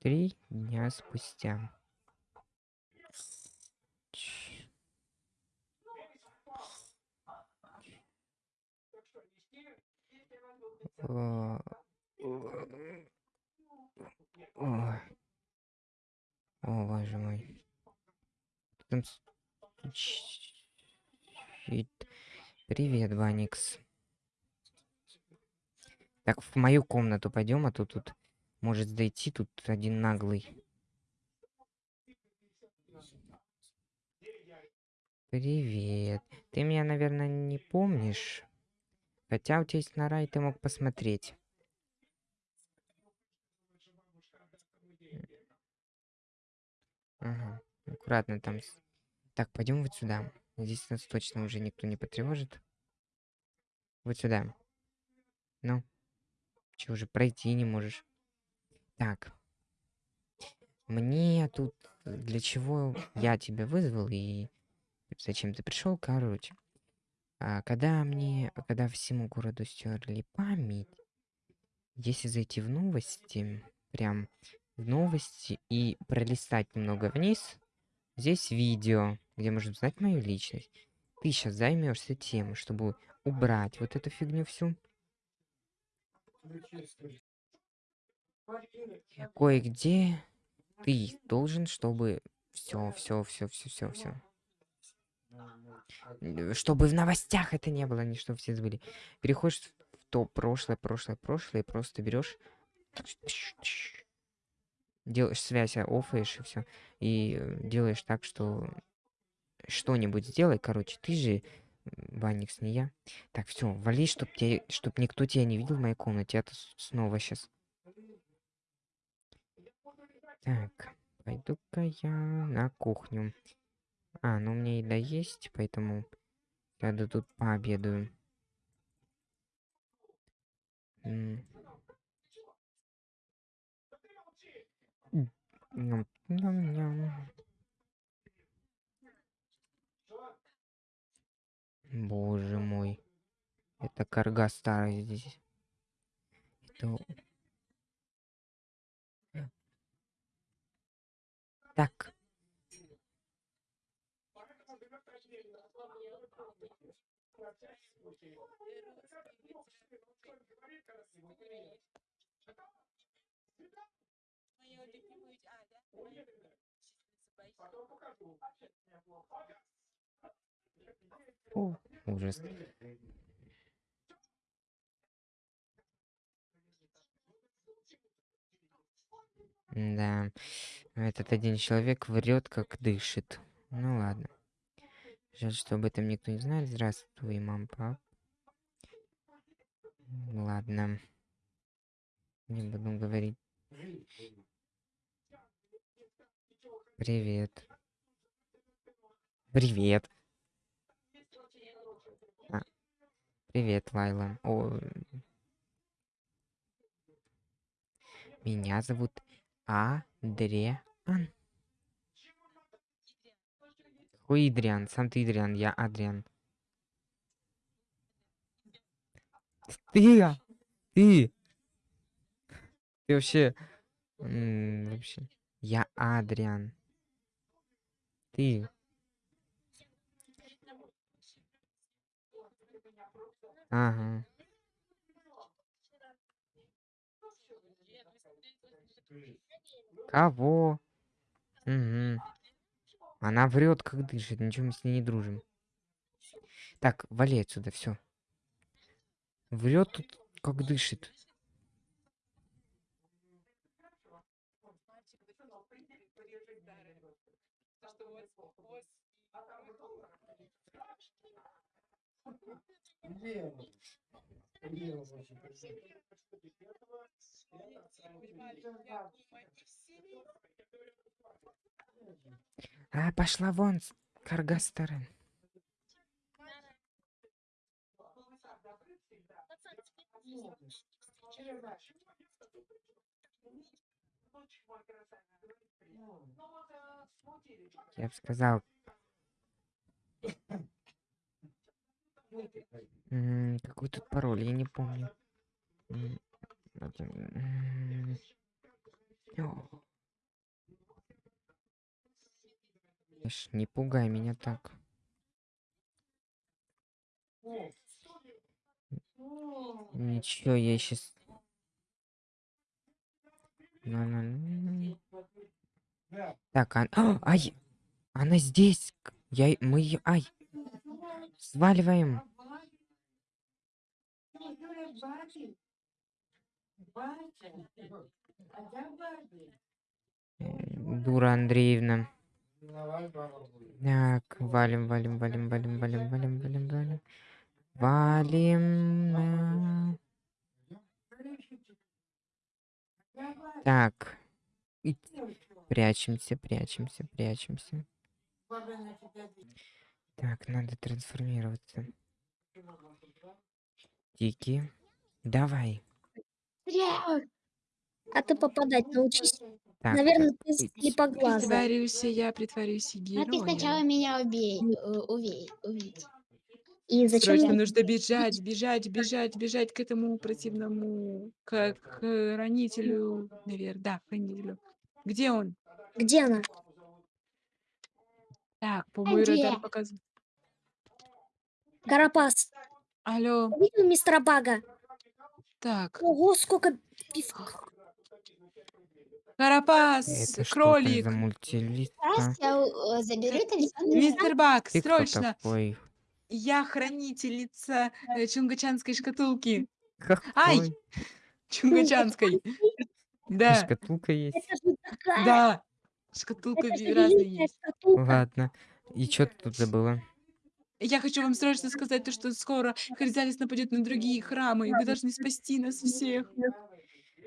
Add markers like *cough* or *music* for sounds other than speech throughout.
Три дня спустя. О, боже мой. Привет, Ваникс. Так, в мою комнату пойдем, а то тут может зайти тут один наглый. Привет. Ты меня, наверное, не помнишь? Хотя у тебя есть нора, и ты мог посмотреть. Ага. Аккуратно там. Так, пойдем вот сюда. Здесь нас точно уже никто не потревожит. Вот сюда. Ну. Че, уже пройти не можешь? Так. Мне тут... Для чего я тебя вызвал и зачем ты пришел, короче. А, когда мне... Когда всему городу стерли память, если зайти в новости, прям в новости и пролистать немного вниз, здесь видео, где можно узнать мою личность. Ты сейчас займешься тем, чтобы убрать вот эту фигню всю. Кое-где ты должен, чтобы все, все, все, все, все, все. Чтобы в новостях это не было, не что все забыли. Переходишь в то прошлое, прошлое, прошлое, и просто берешь делаешь связь, офаешь и все. И э, делаешь так, что что-нибудь сделай, короче. Ты же Ваникс, не я. Так, все, вали, чтоб, тебе, чтоб никто тебя не видел в моей комнате. Это снова сейчас. Так, пойду-ка я на кухню. А, ну у меня еда есть, поэтому я тут пообедаю. Ням, ням, ням. Боже мой. Это карга старая здесь. Это... Так. О, ужас. Да, этот один человек врет, как дышит. Ну ладно. Жаль, что об этом никто не знает. Здравствуй, мам, пап. Ладно. Не буду говорить. Привет. Привет. А. Привет, Лайла. О... Меня зовут Адриан. Хуй Идриан, сам ты Идриан, я Адриан. Ты, ты, ты вообще, вообще, я Адриан. Ты. Ага. Кого? Угу. Она врет, как дышит. Ничего мы с ней не дружим. Так, вали отсюда, все. Врет тут, как дышит. А, пошла вон, Каргастерен. Я бы сказал, какой тут пароль, я не помню. О. Ишь, Не пугай меня так. Ничего, я сейчас... Так, а... а, ай! Она здесь! Я... Мы ее... Ай! Сваливаем! Э, Дура Андреевна. Так, валим, валим, валим, валим, валим, валим, валим, валим. Валим. на- Так. И- Прячемся, прячемся, прячемся. Так, надо трансформироваться. Тики. Давай. А ты попадать научись. Так, Наверное, ты слепоглазая. Притворюсь, я притворюсь А ты сначала героем. меня убей, э, увей, увидь. И зачем Срочно мне- нужно бежать, бежать, бежать, бежать к этому противному, к хранителю, наверное, да, хранителю. Где он? Где она? Так, по мой Где? радар показывает. Карапас. Алло, Видел мистера Бага? так, Ого, сколько пивка. Карапас, это что кролик, за мультилист? а? Раз я э, заберу талисман. мистер Бак, Ты кто срочно! такой? Я хранительница э, чунгачанской шкатулки. Ай! Какой? Чунгачанской. И Да, Шкатулка есть. Это же такая. да. Шкатулка Это же разная великая есть. шкатулка. Ладно. И что ты тут забыла? Я хочу вам срочно сказать то, что скоро Харизалис нападет на другие храмы, и вы должны спасти нас всех.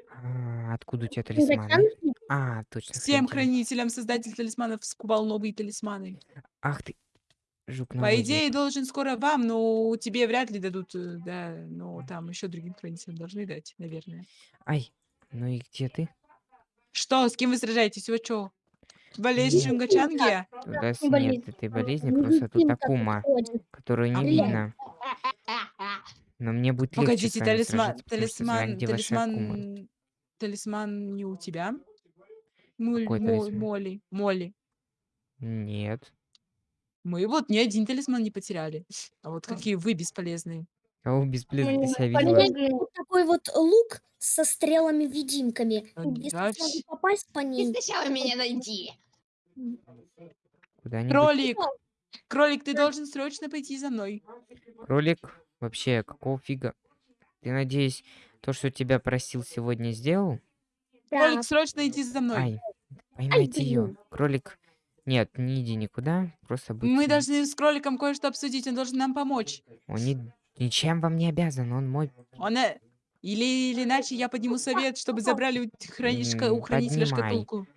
А, откуда у тебя талисманы? А, точно. Всем хранитель. хранителям создатель талисманов скубал новые талисманы. Ах ты, жук По идее, должен скоро вам, но тебе вряд ли дадут, э, да, но там еще другим хранителям должны дать, наверное. Ай, ну и где ты? Что, с кем вы сражаетесь? Вы что? Болезнь Нет. Чунгачанги? Туда с- не болезнь. нет этой болезни, просто тут Акума, которую не видно. Но мне будет легче с Погодите, вами талисман, сражаться, потому что знаю, талисман, где ваша Акума. талисман, талисман не у тебя? Моль- Какой талисман? Молли, Молли. Нет. Мы вот ни один талисман не потеряли. А вот какие вы бесполезные. Кого бесполезно ты себя видела? вот такой вот лук со стрелами-видимками. А, Если да, попасть по Ты ним, сначала меня найди. Куда-нибудь. Кролик! Кролик, ты должен срочно пойти за мной. Кролик? Вообще, какого фига? Ты, надеюсь, то, что тебя просил сегодня, сделал? да, Кролик, срочно иди за мной. Ай, поймайте ее. Кролик. Нет, не иди никуда, просто будь. Мы должны с кроликом кое-что обсудить, он должен нам помочь. Он ни- ничем вам не обязан, он мой. Он... э, Или, или иначе я подниму совет, чтобы забрали у, храни- шка- у хранителя поднимай. шкатулку.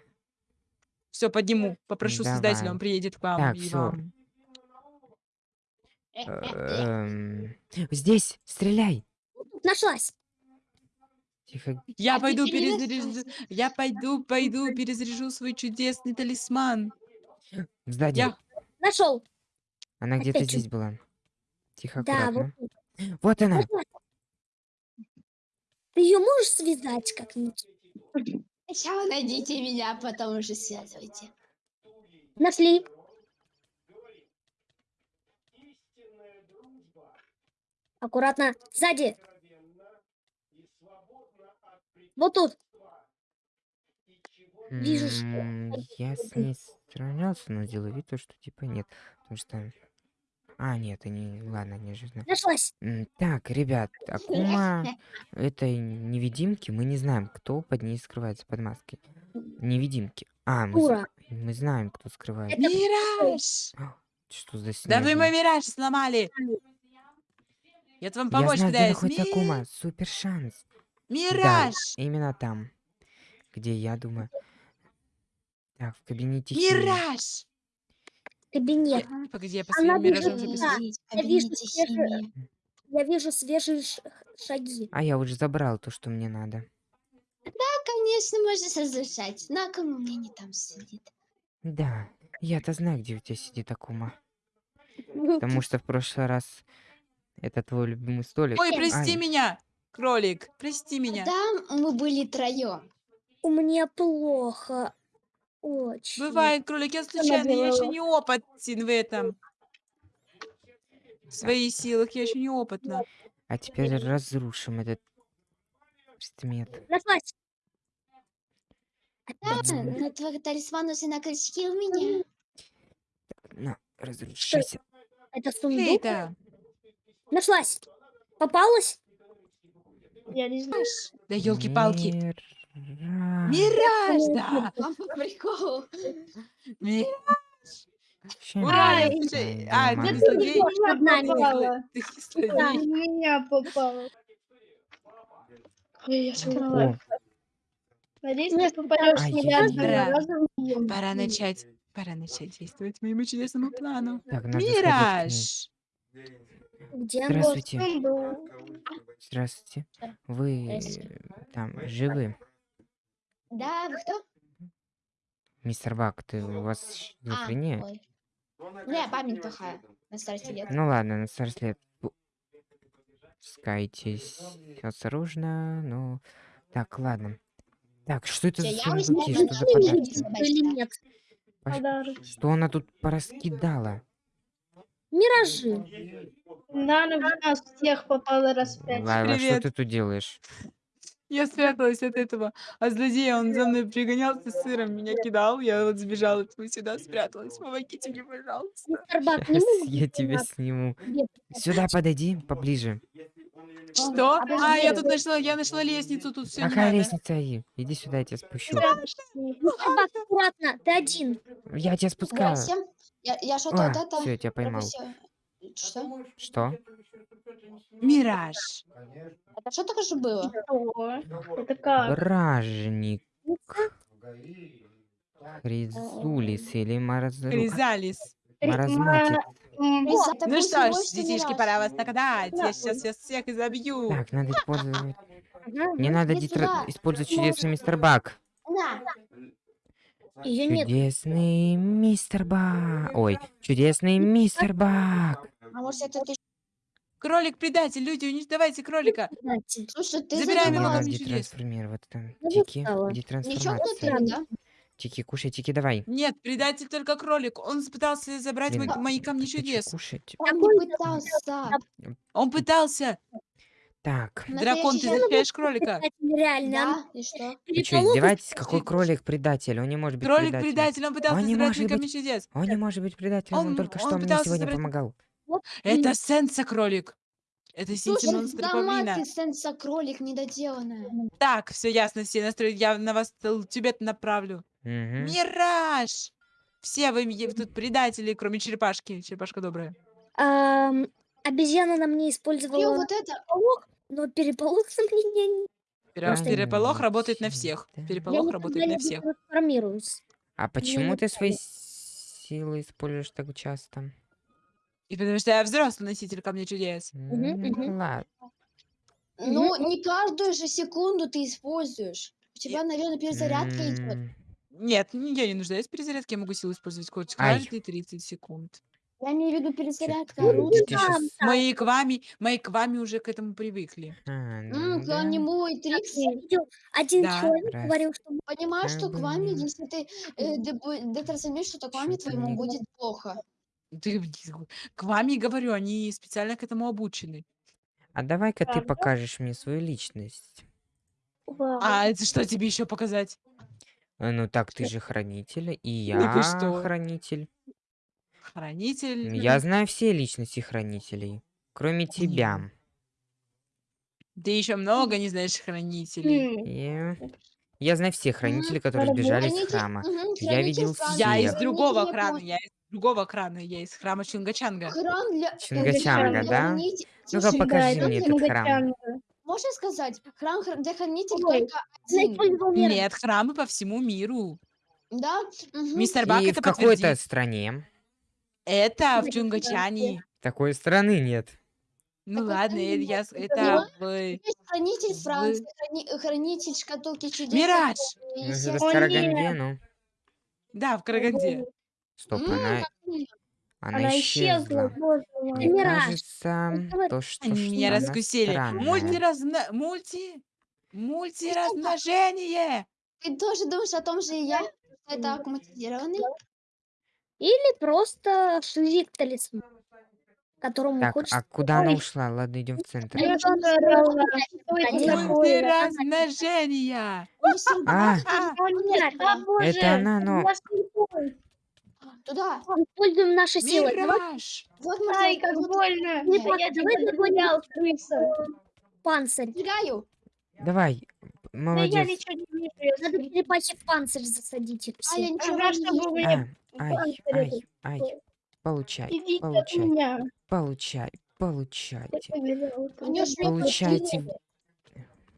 Все, подниму. Попрошу создателя, Давай. он приедет к вам Так, вам. Эм, Здесь, стреляй. нашлась. Тихо. Я А пойду перезаряжу. Я пойду, пойду, перезаряжу свой чудесный талисман. Сзади. Я. Нашел. Она где-то здесь была. Тихо, Да, вот аккуратно. Вот она. Ты ее можешь связать как-нибудь? Сначала найдите меня, а потом уже связывайте. Нашли. Аккуратно. Сзади. Вот тут. Вижу, что Я с ней сравнялся, но делаю вид, то, что типа нет. Потому что... А, нет, они... Ладно, же знают. Нашлась. Так, ребят, Акума *laughs* этой невидимки, мы не знаем, кто под ней скрывается под маской. Невидимки. А, мы, мы знаем, кто скрывается. Это Мираж! Что за Да вы мой мираж сломали! Я вам Я помочь знаю, где пытаюсь. находится Ми- Акума. Супер шанс. Мираж! Именно там, где я думаю. Так, в кабинете. Мираж! кабинет. Погоди, я по Она своим миражам бежит записала. туда. Сидеть в Я вижу свежие-. Я вижу свежие шаги. А я уже забрал то, что мне надо. Конечно, можно разрешать. Но а кому мне не там сидит? Да, я-то знаю, где у тебя сидит Акума. *laughs* Потому что в прошлый раз это твой любимый столик. Ой, прости Ай. меня, кролик, прости меня. Там мы были троем. У меня плохо. Очень. Бывает, кролик, я случайно, я еще не опытен в этом. В своих силах я еще не опытна. А теперь разрушим этот предмет. Нашлась. Да, на твой талисман уже на крючке у меня. На, разрушайся. Это сундук. да. Нашлась. Попалась? Я не знаю. Да елки-палки. Мира. Мираж, да. Вам по приколу. Ми- Ща Ура, а, ты злодей? Ты злодей. меня попало. Ой, я сказала. Надеюсь, ты попадешь разом. и- Пора начать. Пора начать действовать моему чудесному плану. Мираж! Где? Здравствуйте. Был- Здравствуйте. Вы Здравствуйте. там живы? Да, вы кто? Мистер Бак, ты у вас А, шизофрения? ой. Не, память плохая. На старости лет. Ну ладно, на старость лет. Пускайтесь осторожно, ну... Так, ладно. Так, что это за я сундуки? возьму Что за подарки? Подарок. Что она тут пораскидала? Миражи. Да, на нас всех попало раз пять. Лайла, что Привет. ты тут делаешь? Я спряталась от этого. А злодей, он за мной пригонялся с сыром, меня кидал. Я вот сбежала от него сюда, спряталась. Помогите мне, пожалуйста. Бак, не мог я тебя сниму. Сюда подойди, поближе. Что? А, я тут нашла, я нашла лестницу, тут все Какая лестница? И? Иди сюда, я тебя спущу. Мистер Бак, аккуратно, ты один. Я тебя спускаю. Я, я что-то А, вот это все, я тебя поймал. пропустила. Что? Что? Мираж. Это что только что было? Что? Это как? Бражник. Хризулис или Маразру... Хризалис. Маразматик. Ну что ж, детишки, пора вас нагадать. Я сейчас всех изобью. Так, надо использовать... Не надо дитра- сюда. использовать чудесный мистер Бак. Ее нет. Чудесный мистер Бак. Ой, чудесный мистер Бак. А может это ты... Кролик-предатель, люди, унич- давайте кролика. Слушай, ты Забираем Мне его не чудес. детрансформировать там. Тики. Ничего детрансформация. внутри, да? Тики, кушай, Тики, давай. Нет, предатель только кролик. Он пытался забрать Блин, мои камни чудес. кушать? Он не пытался. Он пытался. Так, Дракон, ты Настоящий защищаешь кролика. Кстати, Реально. Да, и что? *laughs* вы что, Переполох издеваетесь? Какой кролик предатель? Он не может быть предателем. Кролик-предатель, он пытался Он не забрать может чудес. Он не может быть предателем, он, Он- только он что мне пытался сегодня забрать- помогал. Это Сенса кролик. Это Слушай, да павлина. ты сенса кролик недоделанная. Так, все ясно, все настроили. Я на вас тебе направлю. Мгм. Мираж! Все вы тут предатели, кроме черепашки. Черепашка добрая. Ам, обезьяна на мне Блин, использовала вот это... переполох, но переполох не... Пере- Да Переполох ну, работает на всех. Я Переполох никогда работает на не всех. трансформируюсь. А почему не ты свои силы используешь так часто? И потому что я взрослый носитель камня чудес. Мгм. Ладно. Ну, не каждую же секунду ты используешь. У тебя, наверное, перезарядка идет. Нет, я не нуждаюсь в перезарядке, я могу силу использовать хоть каждые 30 секунд. Я имею в виду перезарядка Чё- оружия. ты щас- Мои квами, мои квами уже к этому привыкли. А, М, ну да. видел, один Да. человек Раз. говорил, что Понимаешь, что Как бы квами, нет. если ты э, дебу- детрансформируешь, что квами Чё-то твоему не- будет плохо. Ты к вами говорю, они специально к этому обучены. А давай-ка ты Правда? покажешь мне свою личность. Вау. А это что тебе еще показать? Э, Ну так ты же хранитель, и Ну ты я что? хранитель. Хранитель. Я знаю все личности хранителей, кроме тебя. Ты еще много не знаешь хранителей. М, Я... я знаю всех хранителей, которые сбежали из храма. Я видел Франции, Я из всех. другого храма, я из другого храна, я из храма Чингачанга. Храм для... Чингачанга, да? Ну-ка, покажи мне это этот храм. Можно сказать, храм хр- для хранителей только один. Нет, храмы по всему миру. Да? Мистер Бак И это в какой-то стране. Это в Ой, Чунгачане. Такой страны нет. Ну Какой ладно, э, стране? я, это в... Хранитель Франции, храни- хранитель шкатулки чудес. Мираж! Ну, это в Караганде, ну. Да, в Караганде. Стоп, она, она Она исчезла, исчезла. боже мой. Мне Мираж. кажется, то, что Они что меня раскусили. странная. Мультиразно... Мульти... Мультиразмножение! Ты тоже думаешь о том же и я? Это аккуматизированный? Или просто шизик талисман, которому Так, хочется... а куда она ушла? Ладно, идем в центр. Пульты такое? размножения. А, А, Нет, а, боже, это она, но... я. Туда. Используем наши силы. Мираж. Вот Ай, Марсель, как больно. Не А я тебя крыса. панцирь. Убегаю. Давай, Да я молодец. ничего не вижу. я Надо в панцирь засадить их А я все. ничего не А, мне ай, панцирь ай, ай. такой. Получай, Идите получай, меня. получай, получайте. Получайте. пустили.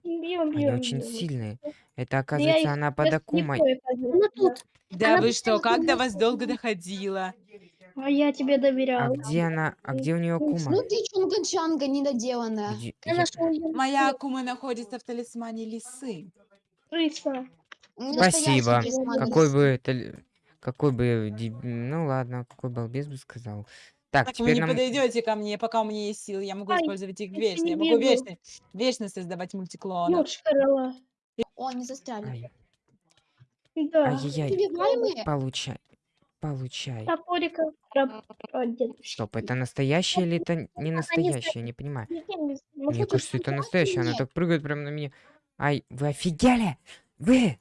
Бьем, Они бьем, очень бьем. сильные. Это, я оказывается, их она под Акумой. Она тут. Да Она вы что, как до вас долго доходило? А я тебе А доверял. где она? А где у нее Акума? Ну ты чунга-чанга недоделанная. Где- Я я-. Моя Акума находится в талисмане лисы. Крыса. Не Спасибо. Какой бы. Какой бы... деб- Ну ладно, какой балбес бы сказал. Так, Так вы теперь не нам... подойдете ко мне, пока у меня есть силы. Я могу Ай, использовать их вечно. не Я могу вечно, вечно создавать рала. О, они застряли. Ай, Да. ай-яй-яй. Убиваемые? Получай. Получай. Дедушки. Стоп, это настоящее или это не настоящее? Я не понимаю. Не знаю. Мне кажется, это настоящее. Она так прыгает прямо на меня. Ай, вы офигели? Вы!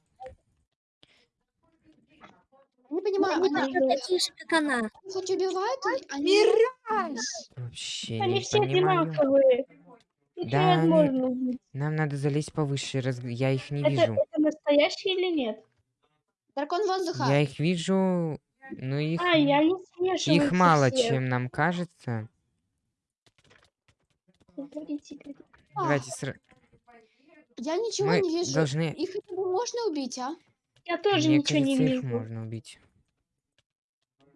Не понимаю, Они они, такие же, как она. хоть убивают, они... Мираж! Вообще Они не все понимаю. одинаковые. Их Да, они- невозможно убить. Нам надо залезть повыше. раз- Я их не Это, вижу. это настоящие или нет? Дракон воздуха. Я их вижу, но их, А, я не их мало, все. чем нам кажется. Давайте сра- Я ничего Мы не вижу. должны... Их можно убить, а? Я тоже Мне ничего не кажется, их вижу. можно убить.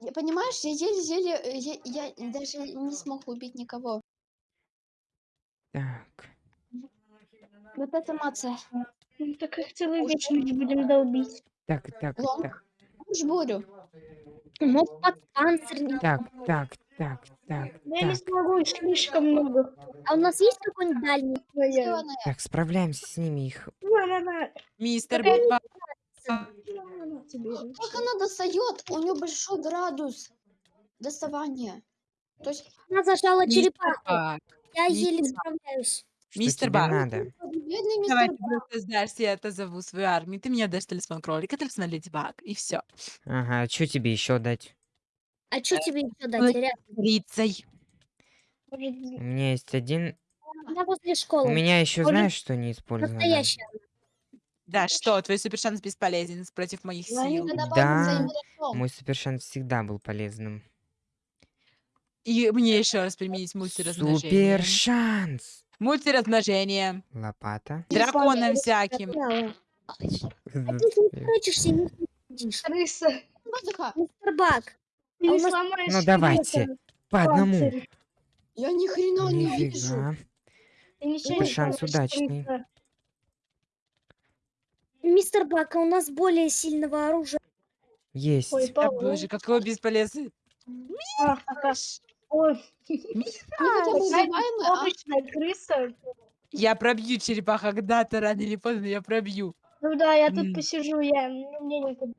Я, понимаешь, я еле-еле... э, Я, я даже не смог убить никого. Так. Вот это мация. Ну, так их целую вечность будем долбить. Так, так, Лонг? так, Уж бурю. Мог под панцирь. не- так, так, так, так, я не так. смогу, их слишком много. А у нас есть какой-нибудь дальний? Так, справляемся с ними. Их. Мистер. На-на-на тебе. Как она достает? У нее большой градус доставания. То есть, Она зажала черепаху. Я мистер еле справляюсь. Мистер надо? бедный мистер Давай ты просто сдашься, я отозову свою армию. Ты мне дашь талисман кролика, талисман леди Баг, и все. Ага, что тебе еще дать? А что тебе еще дать? Рицей. У меня есть один. У меня еще знаешь, что не использовано? Настоящая. Да, что, твой супершанс бесполезен против моих сил. Да. Мой супершанс всегда был полезным. И мне еще раз применить мультиразмножение. Супершанс! Мультиразмножение. Лопата. Драконам всяким. А ты не прячешься и не сидишь. крыса. Воздуха. Мистер Бак. Ты А Ну давайте, По одному. Я ни хрена не вижу. Ты Супершанс удачный. Мистер Бак, а у нас более сильного оружия. Есть. Ой, Да, Павел. боже, какой бесполезный. А, ага. Ой, Они хотя бы такая убиваемые, а? обычная крыса. Я пробью черепаха когда-то, рано или поздно я пробью. Ну да, я тут посижу, я ну, мне некуда.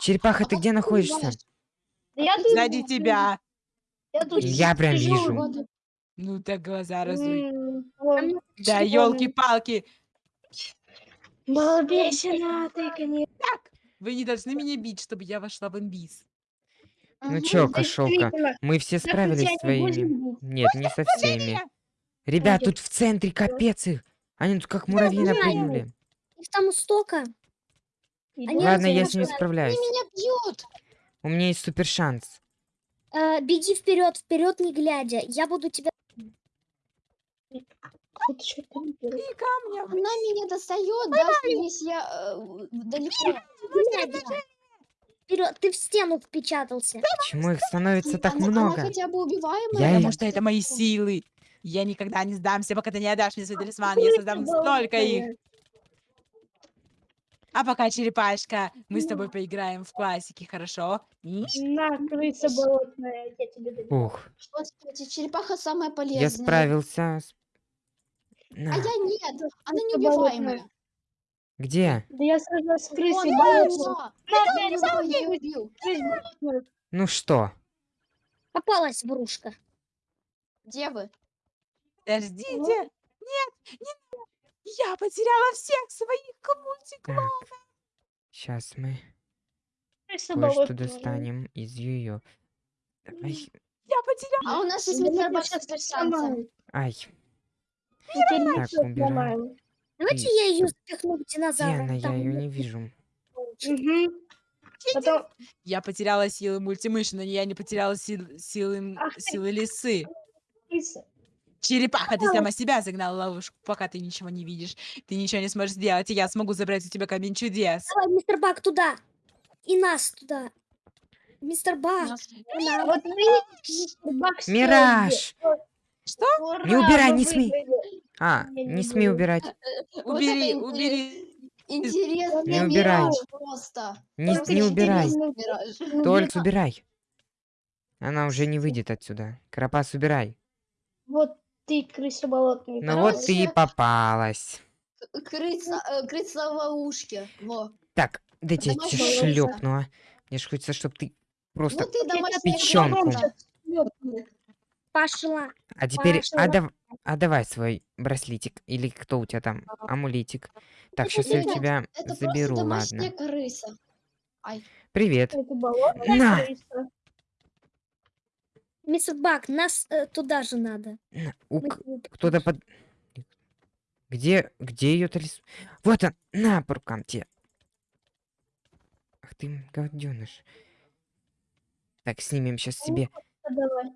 Черепаха, А ты как где находишься? убиваешь? Да я тут Сзади тебя. Я тут Я прям сижу. вижу. Ну так глаза разуй. М. Да, елки-палки. Балбесина, ты, конечно. Вы не должны меня бить, чтобы я вошла в инбиз. Ну чё, кошелка, мы все так справились с бить. Нет, не со всеми. Ребят, тут в центре капец их. Они тут как муравьи знаю. напрыгнули. Их там столько. Ладно, я с ними справляюсь. Они меня бьют. У меня есть супер шанс. Э, беги вперед, вперед не глядя. Я буду тебя. Тут что-то не делаю. И камня. Она меня достает, даже если я э, далеко. Вперед, ты в стену впечатался. Почему их становится так Она, она много? хотя бы убиваемая. Я Потому что это мои силы. Я никогда не сдамся, пока ты не отдашь мне свой талисман. Я создам столько их. А пока, черепашка, мы с тобой поиграем в классики, хорошо? На, крыса болотная, я тебе даю. Ух, Господи, черепаха самая полезная. я справился. с- А На. я нет, она неубиваемая. Где? Да я сразу с крысой болотной. Ну что? Попалась врушка. Где вы? Подождите. Ну? Нет, не Я потеряла всех своих. Так. Сейчас мы кое-что достанем из ее. Ай, Я потеряла. А у нас есть щас с ай. Я тебе Так, всё убираем. сломаю. Давайте я ее запихну в Где динозавра. она? Я Там ее не вижу. Мгм. Потом Я потеряла силы мультимыши, но я не потеряла сил- силы, Ах ты. силы лисы. Черепаха, ты сама себя загнала в ловушку, пока ты ничего не видишь. Ты ничего не сможешь сделать, и я смогу забрать у тебя камень чудес. Давай, мистер Бак, туда. И нас туда. Мистер Бак. Вот вы, мистер Бак, Мираж! Что? Ура, Не убирай, не смей. выиграли. А, не не смей буду. убирать. *laughs* Вот это Убери, интерес- убери. Интересный Не убирай. мираж просто. Не, Только не убирай. интересный мираж. *laughs* Убирай. Она уже не выйдет отсюда. Карапас, убирай. Вот ты, крыса болотная. Ну вот ты и Короче. попалась. Крыса, э, крыса в ловушке. Во. Так, дайте я Домашняя тебя шлепну, а. Мне ж хочется, чтобы ты просто... Ну ты домашняя печёнку. крыса. Пошла. А теперь Пошла. отдав- отдавай свой браслетик. Или кто у тебя там? Амулетик. Так, сейчас я у тебя Это заберу, ладно. крыса. Привет. Это На. крыса. Мистер Бак, нас э, туда же надо. Кто-то под... Где, где ее талис... Вот он, на, по рукам тебе. Ах ты, гаденыш. Так, снимем сейчас себе. Давай.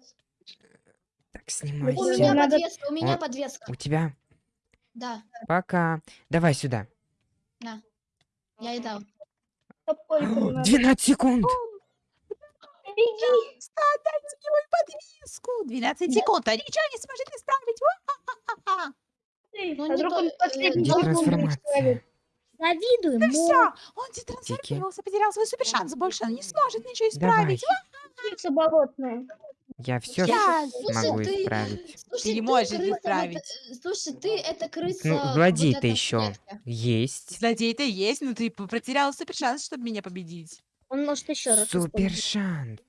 Так, У меня надо- подвеска, у меня Вот. подвеска. У тебя? Да, Пока. Давай сюда. я и дал. Топорик О, надо. 12 секунд. Беги. Отдайте мою подвеску. 12 секунд, а ничего не сможет исправить. Ну, а вдруг он э, последний? Завидуем. Ну но все, он детрансформировался, потерял свой супер шанс, больше он не сможет ничего Давай. исправить. Крыса болотная. Я все Я- могу ты- исправить. Слушай, не можешь крыса, вот, исправить. э, слушай, ты это крыса. Ну, вот злодей-то эта еще есть. Злодей-то есть, но ты потерял супер шанс, чтобы меня победить. он может еще раз. Супер шанс.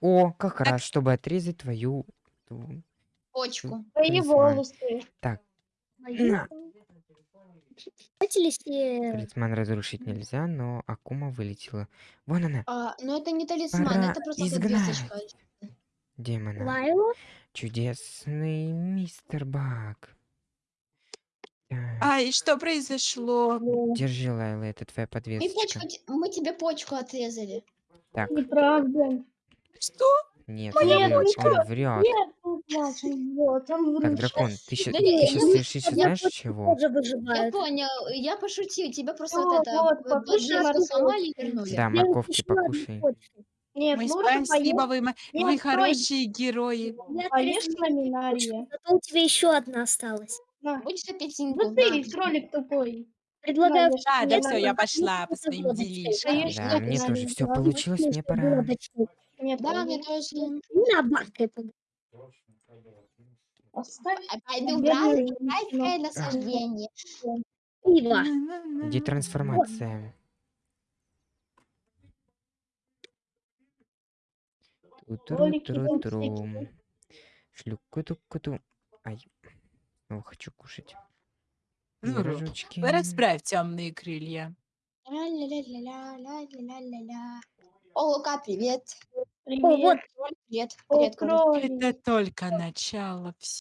О, как раз, чтобы отрезать твою... Почку. Твои волосы. На. Ли, се- Талисман разрушить нельзя, но Акума вылетела. Вон она, А, ну это не талисман, Пора это просто изгнать. Демона. Лайла? Чудесный мистер Баг. Так, А, и что произошло? Держи, Лайла, это твоя Мы, подвесочка. почку, те- мы тебе почку отрезали. Так, Неправда. Что? нет, Моя он врет, почка. он врет. Нет, Маша, вот, он Так, врушка. дракон, ты сейчас Да сейчас ну, лишишься, я знаешь чего? Я понял, я пошутил, тебя просто Вот, вот это вот, покушай подвеску морковку. сломали и вернули. Да, морковки покушай. Нет, Мы лучше спасибо, поешь, вы, мо- Нет, стой. хорошие герои. Я поешь отрезала ламинария. Зато у тебя еще одна осталась. На. Будешь апельсинку? Ну ты, кролик тупой. Предлагаю... Да, Да, все, я пошла по своим делишкам. Конечно, Да, мне тоже все получилось, мне пора. Нет, Да, нет. мне тоже. На бабкой пог- Оставь. А Пойду рай- райское женщину. насаждение. Пиво. Детрансформация. Ролики Тру-тру-тру-трум. Шлюку-ту-ку-ту. Ай. Снова хочу кушать. Ну, Пирожочки. Расправь темные крылья. О, Лука, привет. О, вот Привет. Привет, О, привет. Это только начало всего.